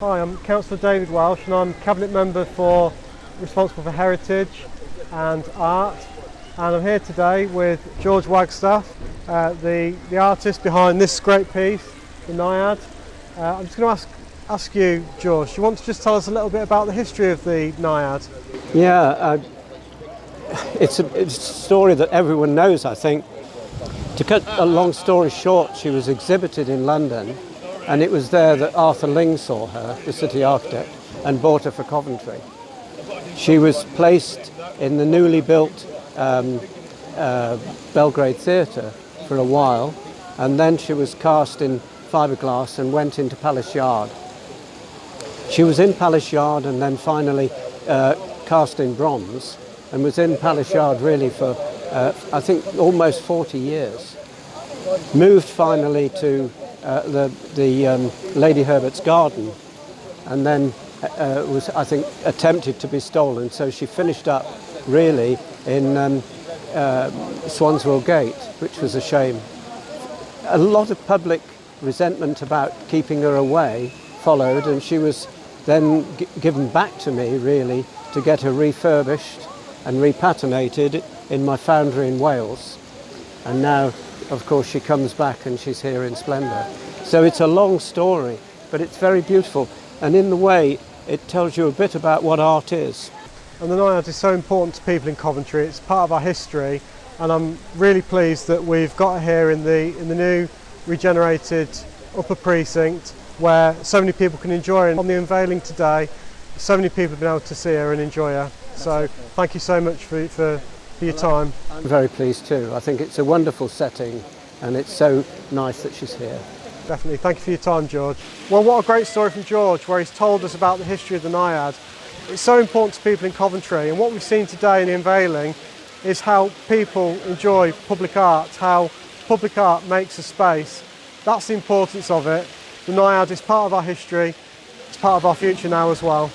Hi, I'm Councillor David Welsh and I'm Cabinet Member for responsible for heritage and art and I'm here today with George Wagstaffe, uh, the, the artist behind this great piece, the Naiad. Uh, I'm just going to ask, ask you, George, do you want to just tell us a little bit about the history of the Naiad? Yeah, uh, it's, a, it's a story that everyone knows, I think. To cut a long story short, she was exhibited in London and it was there that Arthur Ling saw her, the city architect, and bought her for Coventry. She was placed in the newly built um, uh, Belgrade Theatre for a while, and then she was cast in fiberglass and went into Palace Yard. She was in Palace Yard and then finally uh, cast in bronze, and was in Palace Yard really for, uh, I think, almost 40 years. Moved finally to uh, the, the um, Lady Herbert's garden and then uh, was, I think, attempted to be stolen. So she finished up really in um, uh, Swanswell Gate, which was a shame. A lot of public resentment about keeping her away followed and she was then given back to me really to get her refurbished and repatinated in my foundry in Wales. And now of course she comes back and she's here in splendour. So it's a long story, but it's very beautiful. And in the way, it tells you a bit about what art is. And the Naiad is so important to people in Coventry. It's part of our history, and I'm really pleased that we've got her here in the, in the new regenerated upper precinct where so many people can enjoy her. On the unveiling today, so many people have been able to see her and enjoy her. So thank you so much for, for for your time. I'm very pleased too. I think it's a wonderful setting and it's so nice that she's here. Definitely. Thank you for your time, George. Well, what a great story from George where he's told us about the history of the Naiad. It's so important to people in Coventry and what we've seen today in the unveiling is how people enjoy public art, how public art makes a space. That's the importance of it. The Naiad is part of our history, it's part of our future now as well.